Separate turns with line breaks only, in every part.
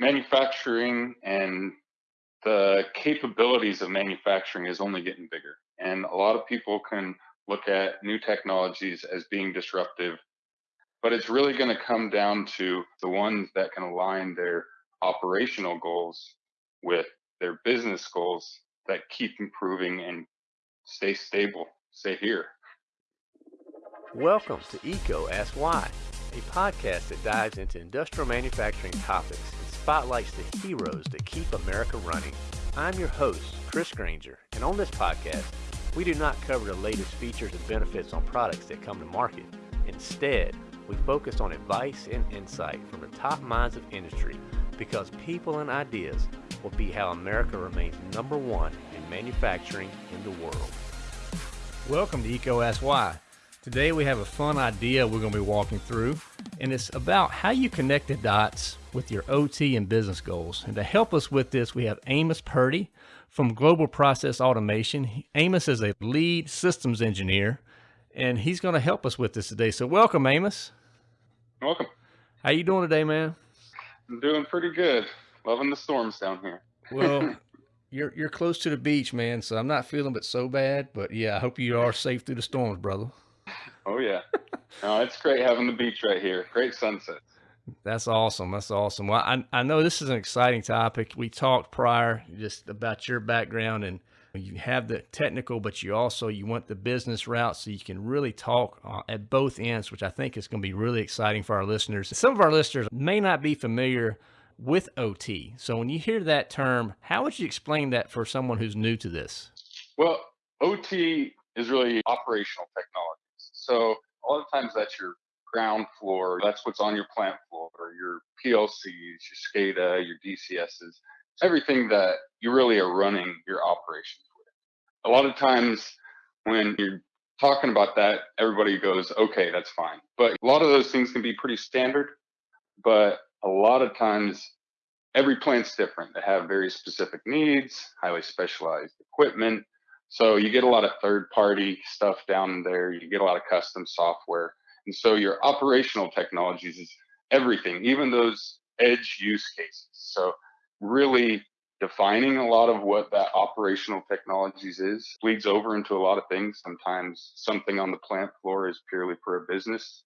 manufacturing and the capabilities of manufacturing is only getting bigger. And a lot of people can look at new technologies as being disruptive, but it's really going to come down to the ones that can align their operational goals with their business goals that keep improving and stay stable, stay here.
Welcome to EECO Ask Why, a podcast that dives into industrial manufacturing topics spotlights the heroes that keep America running. I'm your host, Chris Granger, and on this podcast, we do not cover the latest features and benefits on products that come to market. Instead, we focus on advice and insight from the top minds of industry because people and ideas will be how America remains number one in manufacturing in the world.
Welcome to Why. Today we have a fun idea we're going to be walking through, and it's about how you connect the dots with your OT and business goals. And to help us with this, we have Amos Purdy from Global Process Automation. Amos is a lead systems engineer, and he's going to help us with this today. So welcome, Amos.
Welcome.
How you doing today, man?
I'm doing pretty good. Loving the storms down here.
Well, you're you're close to the beach, man, so I'm not feeling it so bad. But yeah, I hope you are safe through the storms, brother.
Oh yeah. no, it's great having the beach right here. Great sunset.
That's awesome. That's awesome. Well, I, I know this is an exciting topic. We talked prior just about your background and you have the technical, but you also you want the business route, so you can really talk uh, at both ends, which I think is going to be really exciting for our listeners. Some of our listeners may not be familiar with OT. So when you hear that term, how would you explain that for someone who's new to this?
Well, OT is really operational technology. So a lot of times that's your ground floor. That's what's on your plant floor, your PLCs, your SCADA, your DCSs, everything that you really are running your operations with. A lot of times when you're talking about that, everybody goes, okay, that's fine. But a lot of those things can be pretty standard, but a lot of times every plant's different. They have very specific needs, highly specialized equipment, so you get a lot of third party stuff down there. You get a lot of custom software. And so your operational technologies is everything, even those edge use cases. So really defining a lot of what that operational technologies is leads over into a lot of things. Sometimes something on the plant floor is purely for a business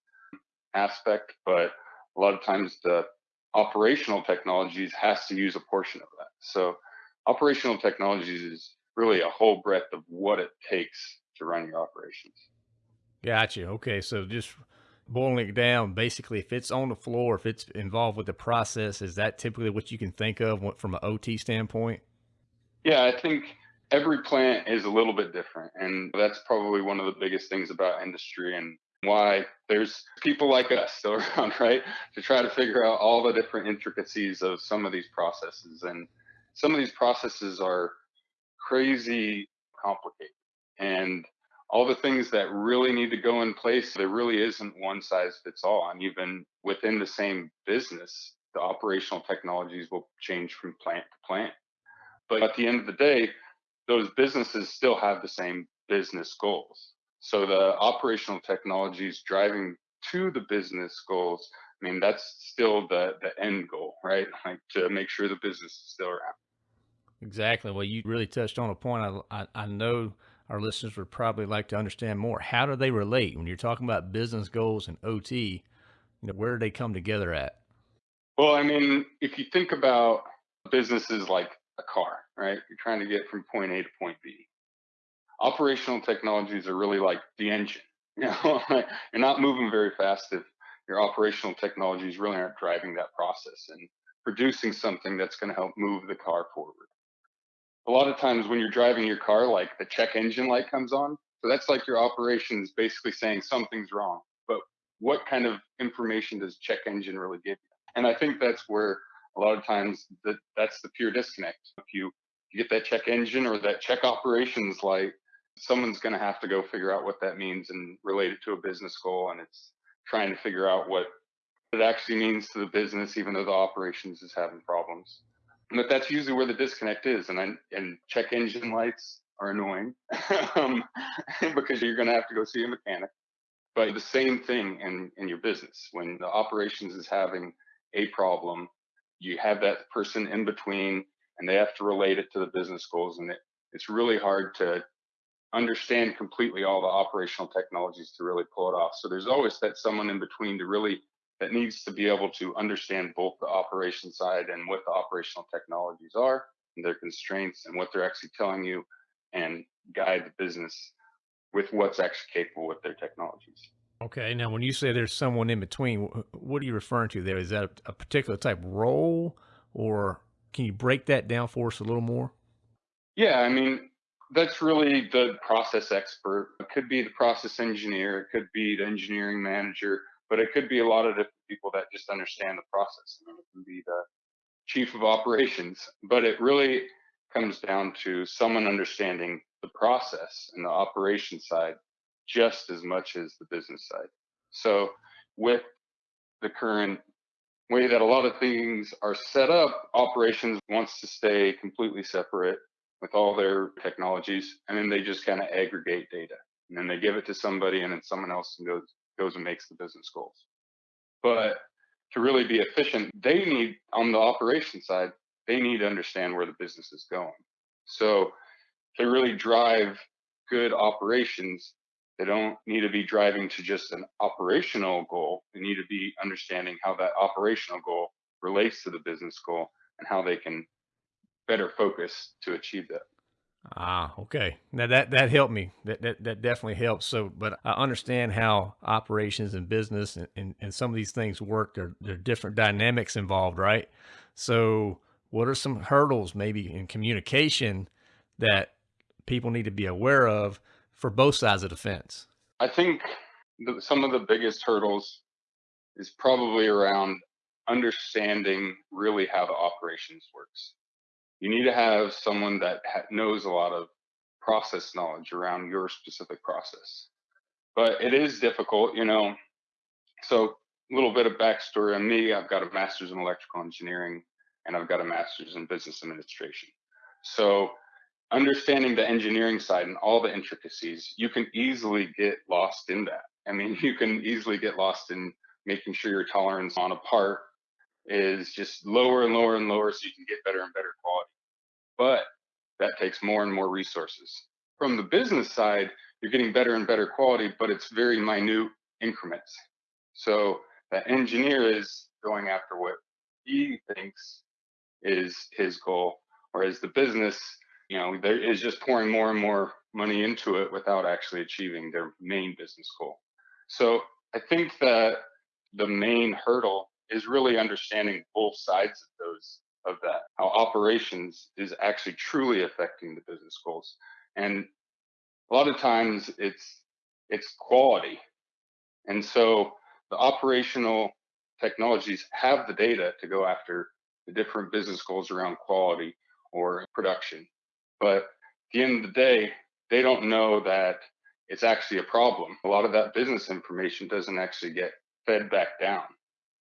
aspect, but a lot of times the operational technologies has to use a portion of that. So operational technologies is really a whole breadth of what it takes to run your operations.
Gotcha. Okay. So just boiling it down, basically, if it's on the floor, if it's involved with the process, is that typically what you can think of from an OT standpoint?
Yeah, I think every plant is a little bit different. And that's probably one of the biggest things about industry and why there's people like us still around, right? To try to figure out all the different intricacies of some of these processes. And some of these processes are crazy complicated. And all the things that really need to go in place, there really isn't one size fits all. And even within the same business, the operational technologies will change from plant to plant. But at the end of the day, those businesses still have the same business goals. So the operational technologies driving to the business goals, I mean, that's still the, the end goal, right? Like to make sure the business is still around.
Exactly. Well, you really touched on a point I, I, I, know our listeners would probably like to understand more. How do they relate when you're talking about business goals and OT? You know, where do they come together at?
Well, I mean, if you think about businesses like a car, right? You're trying to get from point A to point B. Operational technologies are really like the engine. You know, you're not moving very fast if your operational technologies really aren't driving that process and producing something that's going to help move the car forward a lot of times when you're driving your car, like the check engine light comes on. So that's like your operations basically saying something's wrong. But what kind of information does check engine really give you? And I think that's where a lot of times that that's the pure disconnect. If you, you get that check engine or that check operations light, someone's going to have to go figure out what that means and relate it to a business goal. And it's trying to figure out what it actually means to the business, even though the operations is having problems but that's usually where the disconnect is. And I, and check engine lights are annoying um, because you're going to have to go see a mechanic. But the same thing in, in your business when the operations is having a problem, you have that person in between and they have to relate it to the business goals and it, it's really hard to understand completely all the operational technologies to really pull it off so there's always that someone in between to really that needs to be able to understand both the operation side and what the operational technologies are and their constraints and what they're actually telling you and guide the business with what's actually capable with their technologies.
Okay. Now, when you say there's someone in between, what are you referring to there? Is that a, a particular type role, or can you break that down for us a little more?
Yeah, I mean, that's really the process expert. It could be the process engineer, it could be the engineering manager, but it could be a lot of different people that just understand the process. Mean, it can be the chief of operations, but it really comes down to someone understanding the process and the operation side just as much as the business side. So with the current way that a lot of things are set up, operations wants to stay completely separate with all their technologies, and then they just kind of aggregate data, and then they give it to somebody, and then someone else goes goes and makes the business goals. But to really be efficient, they need on the operation side, they need to understand where the business is going. So to really drive good operations, they don't need to be driving to just an operational goal. They need to be understanding how that operational goal relates to the business goal and how they can better focus to achieve that.
Ah, okay. Now that that helped me. That that, that definitely helps. So, but I understand how operations and business and, and, and some of these things work. There, there are different dynamics involved, right? So, what are some hurdles maybe in communication that people need to be aware of for both sides of the fence?
I think the, some of the biggest hurdles is probably around understanding really how the operations works. You need to have someone that ha- knows a lot of process knowledge around your specific process. But it is difficult, you know. So, a little bit of backstory on me I've got a master's in electrical engineering and I've got a master's in business administration. So, understanding the engineering side and all the intricacies, you can easily get lost in that. I mean, you can easily get lost in making sure your tolerance on a part is just lower and lower and lower so you can get better and better quality. But that takes more and more resources. From the business side, you're getting better and better quality, but it's very minute increments. So the engineer is going after what he thinks is his goal, whereas the business you know, there is just pouring more and more money into it without actually achieving their main business goal. So I think that the main hurdle is really understanding both sides of those of that, how operations is actually truly affecting the business goals. And a lot of times it's it's quality. And so the operational technologies have the data to go after the different business goals around quality or production. But at the end of the day, they don't know that it's actually a problem. A lot of that business information doesn't actually get fed back down.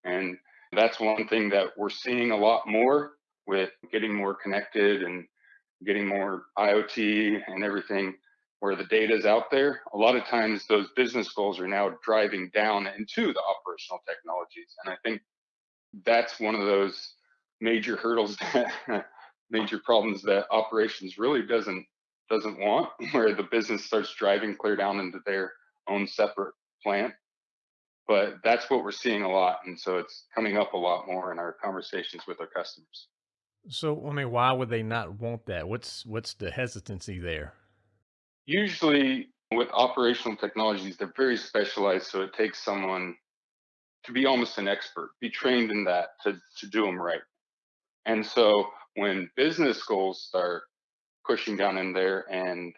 And that's one thing that we're seeing a lot more with getting more connected and getting more IoT and everything where the data is out there. A lot of times those business goals are now driving down into the operational technologies. And I think that's one of those major hurdles that major problems that operations really doesn't doesn't want, where the business starts driving clear down into their own separate plant. But that's what we're seeing a lot, and so it's coming up a lot more in our conversations with our customers.
So, I mean, why would they not want that? What's what's the hesitancy there?
Usually, with operational technologies, they're very specialized, so it takes someone to be almost an expert, be trained in that to to do them right. And so when business goals start pushing down in there and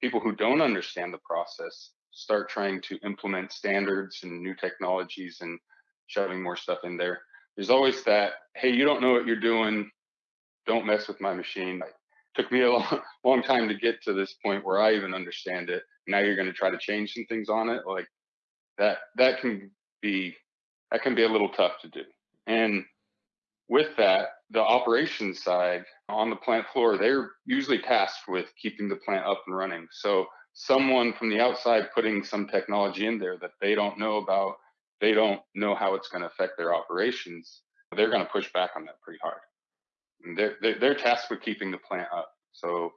people who don't understand the process start trying to implement standards and new technologies and shoving more stuff in there, there's always that, hey, you don't know what you're doing. Don't mess with my machine. It took me a long, long time to get to this point where I even understand it. Now you're going to try to change some things on it. Like that, that can be, that can be a little tough to do. And with that, the operations side on the plant floor, they're usually tasked with keeping the plant up and running. So someone from the outside putting some technology in there that they don't know about, they don't know how it's going to affect their operations, they're going to push back on that pretty hard. And they're, they're, they're tasked with keeping the plant up. So,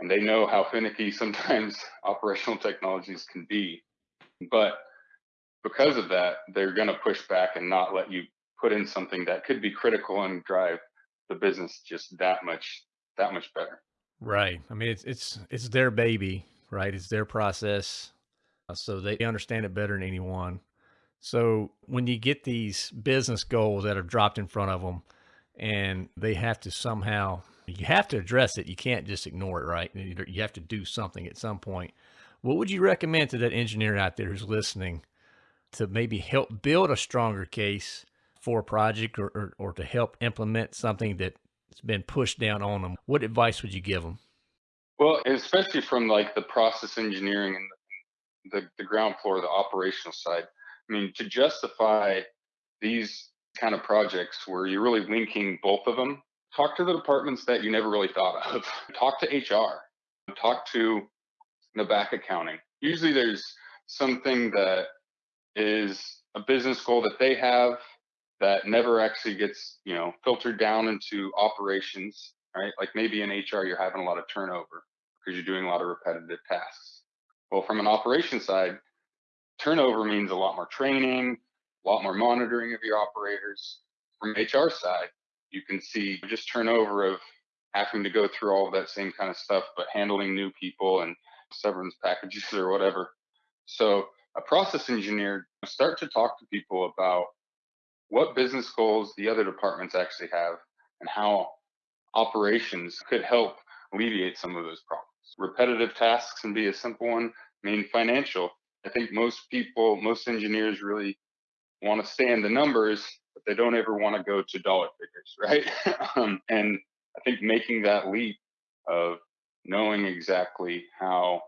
and they know how finicky sometimes operational technologies can be. But because of that, they're going to push back and not let you put in something that could be critical and drive the business just that much that much better.
Right. I mean, it's it's it's their baby, right? It's their process, uh, so they understand it better than anyone. So when you get these business goals that are dropped in front of them, and they have to somehow you have to address it. You can't just ignore it, right? You have to do something at some point. What would you recommend to that engineer out there who's listening to maybe help build a stronger case for a project or, or, or to help implement something that's been pushed down on them? What advice would you give them?
Well, especially from like the process engineering and the, the ground floor, the operational side. I mean, to justify these kind of projects where you're really linking both of them, talk to the departments that you never really thought of. talk to HR, talk to the back accounting. Usually there's something that is a business goal that they have that never actually gets, you know, filtered down into operations, right? Like maybe in HR, you're having a lot of turnover because you're doing a lot of repetitive tasks. Well, from an operation side, turnover means a lot more training, a lot more monitoring of your operators. From HR side, you can see just turnover of having to go through all of that same kind of stuff, but handling new people and severance packages or whatever. So a process engineer start to talk to people about what business goals the other departments actually have and how operations could help alleviate some of those problems. Repetitive tasks can be a simple one. I mean, financial. I think most people, most engineers really want to stay in the numbers, but they don't ever want to go to dollar figures, right? um, and I think making that leap of knowing exactly how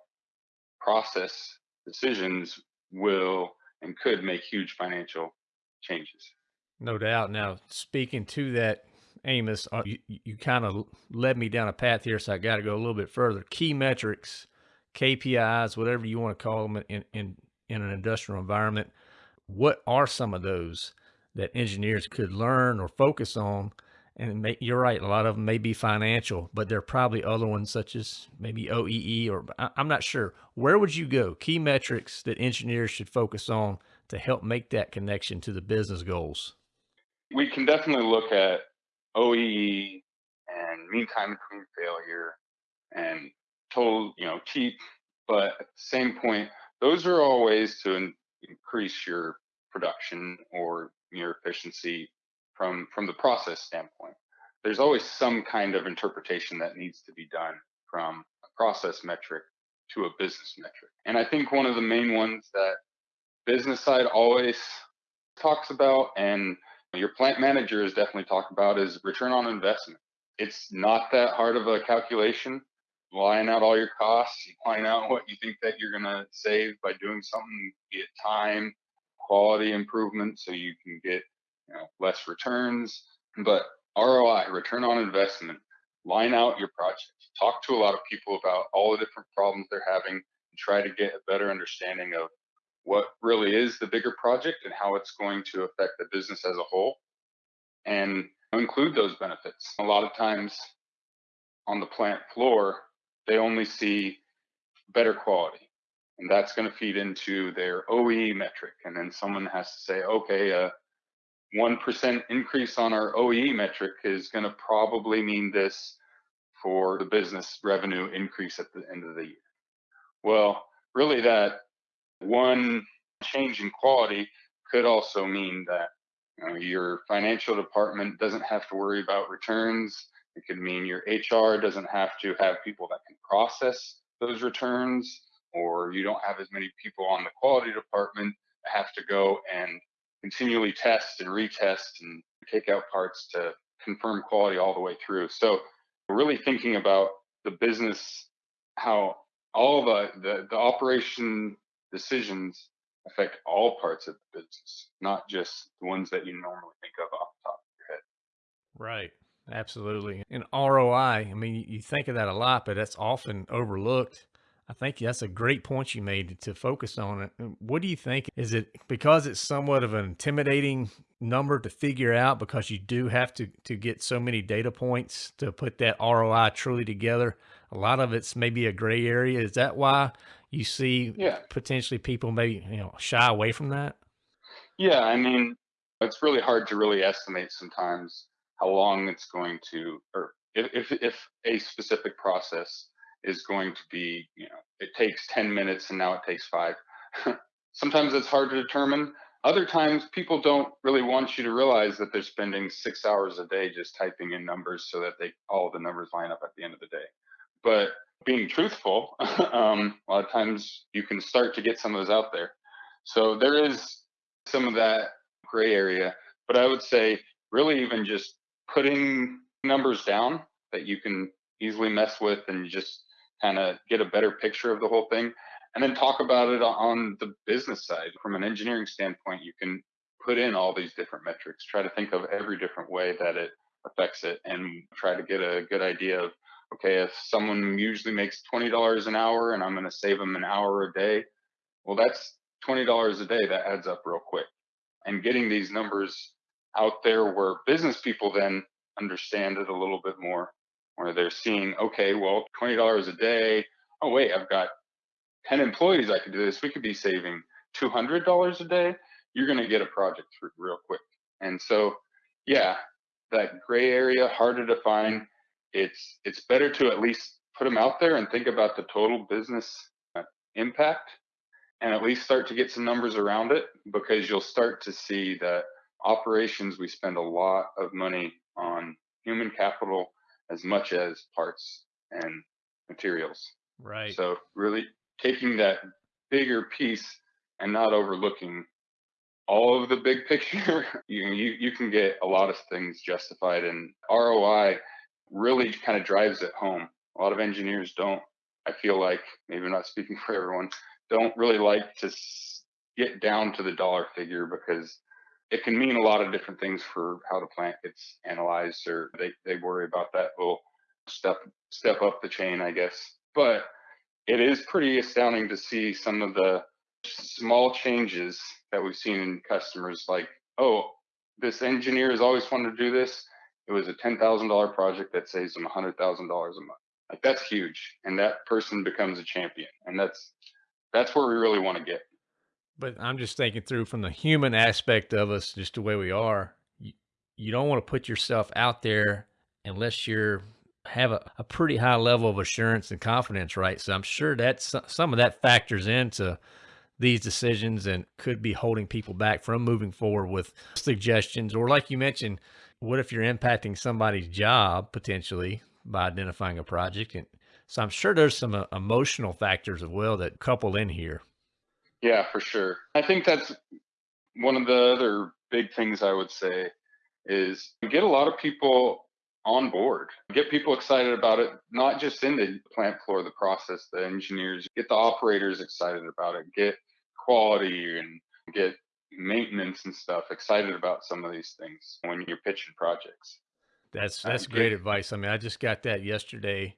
process decisions will and could make huge financial changes.
No doubt. Now, speaking to that, Amos, uh, you, you kind of led me down a path here, so I got to go a little bit further. Key metrics, KPIs, whatever you want to call them in, in, in an industrial environment. What are some of those that engineers could learn or focus on? And may, you're right, a lot of them may be financial, but there are probably other ones such as maybe OEE or I, I'm not sure. Where would you go? Key metrics that engineers should focus on to help make that connection to the business goals
we can definitely look at OEE and mean time between failure and total, you know, cheap. But at the same point, those are all ways to in- increase your production or your efficiency from from the process standpoint. There's always some kind of interpretation that needs to be done from a process metric to a business metric. And I think one of the main ones that business side always talks about and your plant manager is definitely talking about is return on investment. It's not that hard of a calculation. Line out all your costs, you line out what you think that you're going to save by doing something, be it time, quality improvement, so you can get you know, less returns. But ROI, return on investment, line out your project. Talk to a lot of people about all the different problems they're having and try to get a better understanding of what really is the bigger project and how it's going to affect the business as a whole and include those benefits. A lot of times on the plant floor, they only see better quality and that's going to feed into their OE metric. And then someone has to say, okay, a 1% increase on our OE metric is going to probably mean this for the business revenue increase at the end of the year. Well, really that one change in quality could also mean that you know, your financial department doesn't have to worry about returns. It could mean your HR doesn't have to have people that can process those returns, or you don't have as many people on the quality department that have to go and continually test and retest and take out parts to confirm quality all the way through. So, really thinking about the business, how all the, the, the operation decisions affect all parts of the business, not just the ones that you normally think of off the top of your head.
Right. Absolutely. And ROI, I mean, you think of that a lot, but that's often overlooked. I think that's a great point you made to focus on it. What do you think? Is it because it's somewhat of an intimidating number to figure out because you do have to to get so many data points to put that ROI truly together? A lot of it's maybe a gray area. Is that why you see
Yeah.
potentially people maybe you know shy away from that?
Yeah, I mean, it's really hard to really estimate sometimes how long it's going to, or if if, if a specific process is going to be, you know, it takes 10 minutes and now it takes five. sometimes it's hard to determine. Other times, people don't really want you to realize that they're spending six hours a day just typing in numbers so that they all the numbers line up at the end of the day. But being truthful, um, a lot of times you can start to get some of those out there. So there is some of that gray area, but I would say really even just putting numbers down that you can easily mess with and just kind of get a better picture of the whole thing. And then talk about it on the business side. From an engineering standpoint you can put in all these different metrics. Try to think of every different way that it affects it and try to get a good idea of okay if someone usually makes $20 an hour and i'm going to save them an hour a day well that's $20 a day that adds up real quick. And getting these numbers out there where business people then understand it a little bit more where they're seeing okay well $20 a day oh wait i've got 10 employees i could do this we could be saving $200 a day you're going to get a project through real quick. And so yeah that gray area hard to define it's it's better to at least put them out there and think about the total business uh, impact and at least start to get some numbers around it because you'll start to see that operations we spend a lot of money on human capital as much as parts and materials
Right.
so really taking that bigger piece and not overlooking all of the big picture you you, you can get a lot of things justified and roi really kind of drives it home. A lot of engineers don't i feel like maybe I'm not speaking for everyone don't really like to get down to the dollar figure because it can mean a lot of different things for how the plant gets analyzed or they, they worry about that little step step up the chain i guess. But it is pretty astounding to see some of the small changes that we've seen in customers like oh this engineer has always wanted to do this it was a $10000 project that saves them $100000 a month like that's huge and that person becomes a champion and that's that's where we really want to get
But I'm just thinking through from the human aspect of us, just the way we are. You, you don't want to put yourself out there unless you're have a, a pretty high level of assurance and confidence, right? So I'm sure that some of that factors into these decisions and could be holding people back from moving forward with suggestions. Or like you mentioned, what if you're impacting somebody's job potentially by identifying a project? And so I'm sure there's some uh, emotional factors as well that couple in here.
Yeah, for sure. I think that's one of the other big things I would say is get a lot of people on board, get people excited about it, not just in the plant floor, the process, the engineers, get the operators excited about it, get quality and get maintenance and stuff excited about some of these things when you're pitching projects.
That's that's
get-
great advice. I mean, I just got that yesterday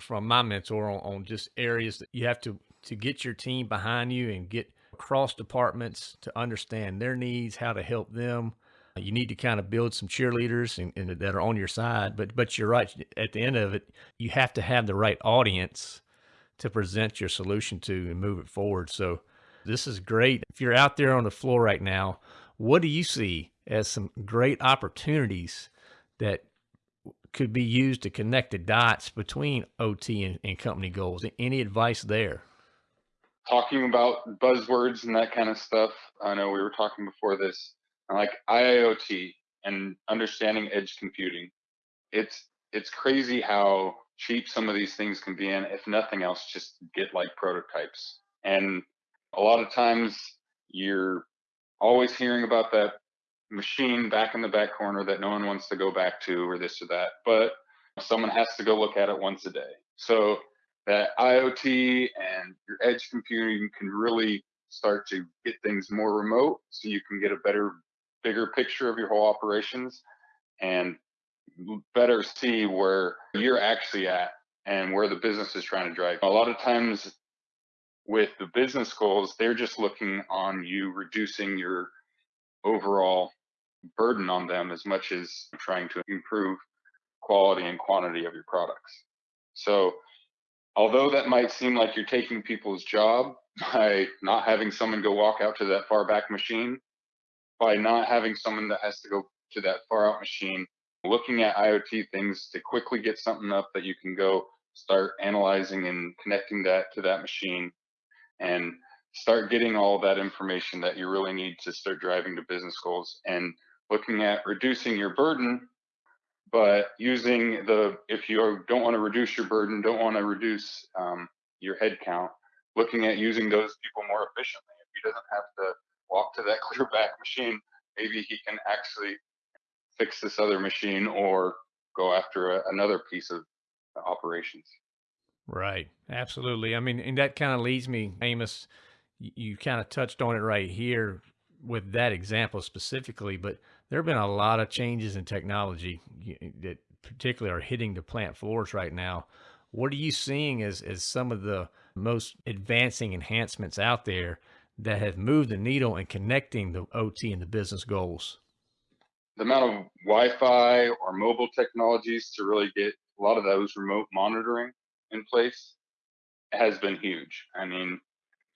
from my mentor on, on just areas that you have to to get your team behind you and get across departments to understand their needs, how to help them. You need to kind of build some cheerleaders and, and that are on your side. But but you're right. At the end of it, you have to have the right audience to present your solution to and move it forward. So this is great. If you're out there on the floor right now, what do you see as some great opportunities that could be used to connect the dots between OT and, and company goals? Any advice there?
talking about buzzwords and that kind of stuff. I know we were talking before this, like IIoT and understanding edge computing. It's it's crazy how cheap some of these things can be, and if nothing else, just get like prototypes. And a lot of times you're always hearing about that machine back in the back corner that no one wants to go back to, or this or that. But someone has to go look at it once a day. So that IoT and your edge computing can really start to get things more remote so you can get a better, bigger picture of your whole operations and better see where you're actually at and where the business is trying to drive. A lot of times with the business goals, they're just looking on you reducing your overall burden on them as much as trying to improve quality and quantity of your products. So, although that might seem like you're taking people's job by not having someone go walk out to that far back machine, by not having someone that has to go to that far out machine, looking at IoT things to quickly get something up that you can go start analyzing and connecting that to that machine and start getting all that information that you really need to start driving to business goals and looking at reducing your burden but using the if you don't want to reduce your burden don't want to reduce um, your head count looking at using those people more efficiently. If he doesn't have to walk to that clear back machine maybe he can actually fix this other machine or go after a, another piece of operations
right absolutely i mean and that kind of leads me amos you, kind of touched on it right here with that example specifically but there have been a lot of changes in technology that particularly are hitting the plant floors right now. What are you seeing as, as some of the most advancing enhancements out there that have moved the needle in connecting the OT and the business goals?
The amount of Wi-Fi or mobile technologies to really get a lot of those remote monitoring in place has been huge. I mean,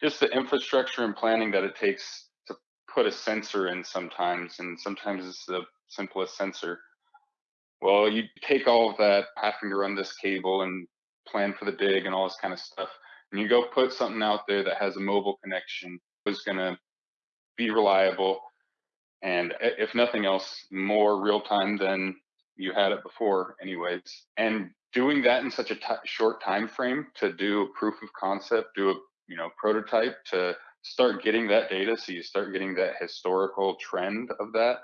just the infrastructure and planning that it takes to put a sensor in sometimes, and sometimes it's the simplest sensor. Well, you take all of that, having to run this cable and plan for the dig and all this kind of stuff, and you go put something out there that has a mobile connection, is going to be reliable, and if nothing else, more real time than you had it before, anyways. And doing that in such a short time frame to do a proof of concept, do a you know prototype to start getting that data so you start getting that historical trend of that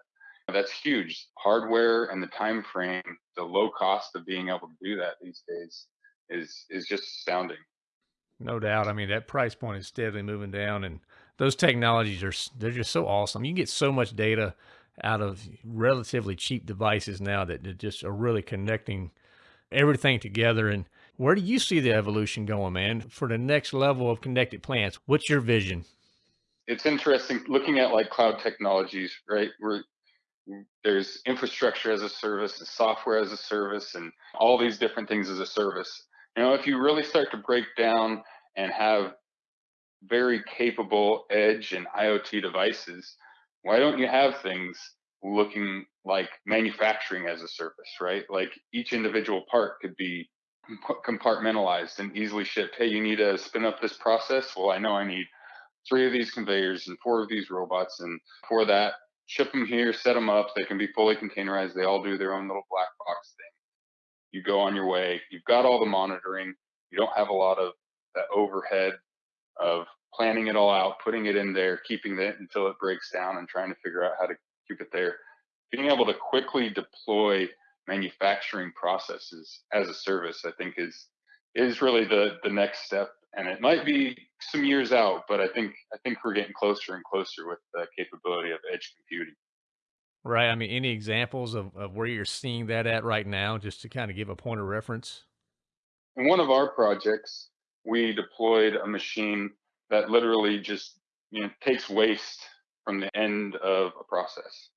that's huge. Hardware and the time frame the low cost of being able to do that these days is is just astounding.
No doubt. I mean that price point is steadily moving down and those technologies are they're just so awesome. You get so much data out of relatively cheap devices now that just are really connecting everything together and where do you see the evolution going, man, for the next level of connected plants? What's your vision?
It's interesting looking at like cloud technologies, right? Where there's infrastructure as a service and software as a service and all these different things as a service. You know, if you really start to break down and have very capable edge and IoT devices, why don't you have things looking like manufacturing as a service, right? Like each individual part could be compartmentalized and easily shipped. Hey, you need to spin up this process. Well, I know I need three of these conveyors and four of these robots. And for that, ship them here, set them up. They can be fully containerized. They all do their own little black box thing. You go on your way. You've got all the monitoring. You don't have a lot of that overhead of planning it all out, putting it in there, keeping it until it breaks down and trying to figure out how to keep it there. Being able to quickly deploy manufacturing processes as a service, I think is is really the the next step. And it might be some years out, but I think I think we're getting closer and closer with the capability of edge computing.
Right. I mean, any examples of, of where you're seeing that at right now, just to kind of give a point of reference?
In one of our projects, we deployed a machine that literally just you know takes waste from the end of a process.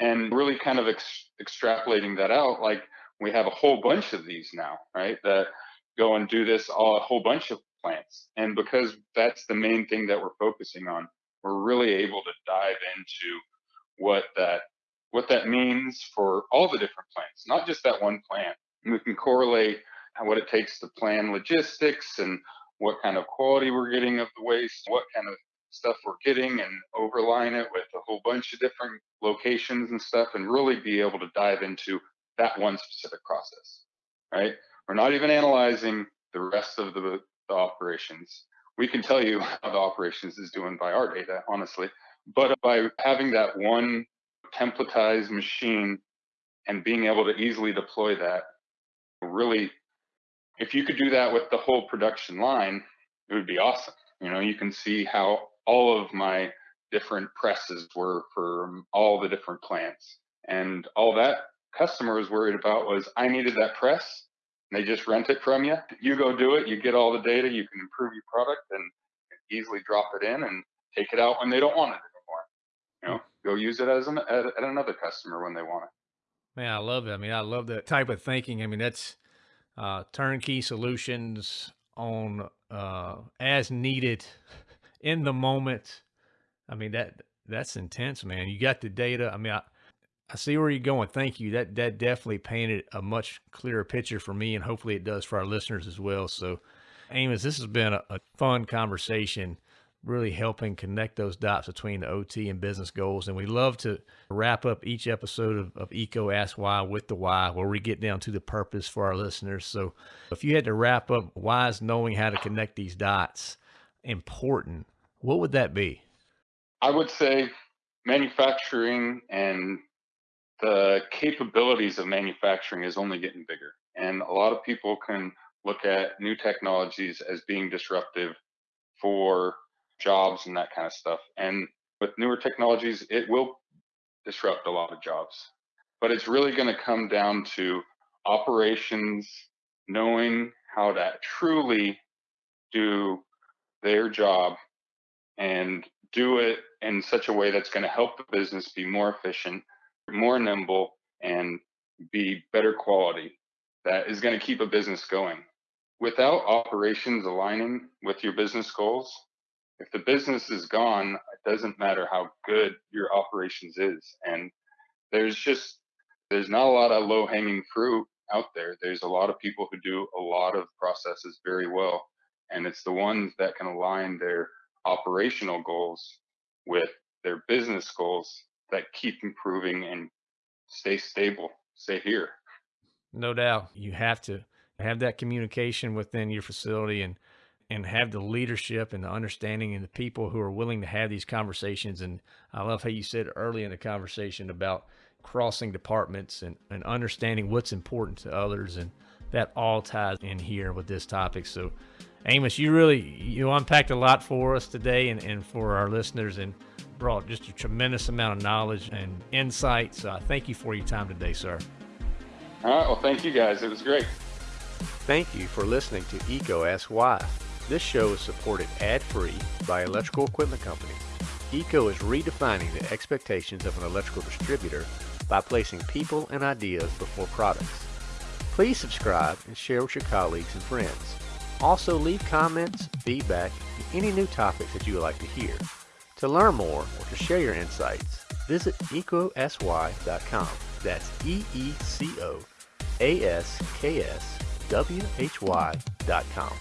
And really kind of ex- extrapolating that out like we have a whole bunch of these now right that go and do this all, a whole bunch of plants. And because that's the main thing that we're focusing on we're really able to dive into what that what that means for all the different plants not just that one plant. And we can correlate what it takes to plan logistics and what kind of quality we're getting of the waste what kind of stuff we're getting and overline it with a whole bunch of different locations and stuff and really be able to dive into that one specific process, right? We're not even analyzing the rest of the, the operations. We can tell you how the operations is doing by our data, honestly, but by having that one templatized machine and being able to easily deploy that, really, if you could do that with the whole production line, it would be awesome. You know, you can see how all of my different presses were for all the different plants. And all that customer was worried about was I needed that press. they just rent it from you. You go do it. You get all the data. You can improve your product and easily drop it in and take it out when they don't want it anymore. You know, go use it as an at, at another customer when they want it.
Man, I love it. I mean, I love that type of thinking. I mean, that's uh, turnkey solutions on uh, as needed in the moment. I mean that that's intense, man. You got the data. I mean, I, I see where you're going. Thank you. That that definitely painted a much clearer picture for me, and hopefully it does for our listeners as well. So, Amos, this has been a, a fun conversation really helping connect those dots between the OT and business goals. And we love to wrap up each episode of, of EECO Ask Why with the why, where we get down to the purpose for our listeners. So if you had to wrap up why is knowing how to connect these dots important, what would that be?
I would say manufacturing and the capabilities of manufacturing is only getting bigger. And a lot of people can look at new technologies as being disruptive for jobs and that kind of stuff. And with newer technologies, it will disrupt a lot of jobs. But it's really going to come down to operations knowing how to truly do their job and do it in such a way that's going to help the business be more efficient, more nimble, and be better quality. That is going to keep a business going. Without operations aligning with your business goals, if the business is gone, it doesn't matter how good your operations is. And there's just there's not a lot of low hanging fruit out there. There's a lot of people who do a lot of processes very well. And it's the ones that can align their operational goals with their business goals that keep improving and stay stable, stay here.
No doubt. You have to have that communication within your facility and and have the leadership and the understanding and the people who are willing to have these conversations. And I love how you said early in the conversation about crossing departments and, and understanding what's important to others. And that all ties in here with this topic. So Amos, you really, you unpacked a lot for us today and, and for our listeners and brought just a tremendous amount of knowledge and insight. So I thank you for your time today, sir.
All right. Well, thank you guys. It was great.
Thank you for listening to EECO Ask Why. This show is supported ad-free by Electrical Equipment Company. EECO is redefining the expectations of an electrical distributor by placing people and ideas before products. Please subscribe and share with your colleagues and friends. Also leave comments, feedback, and any new topics that you would like to hear. To learn more or to share your insights, visit eecoaskwhy.com. That's E-E-C-O-A-S-K-S-W-H-Y.com.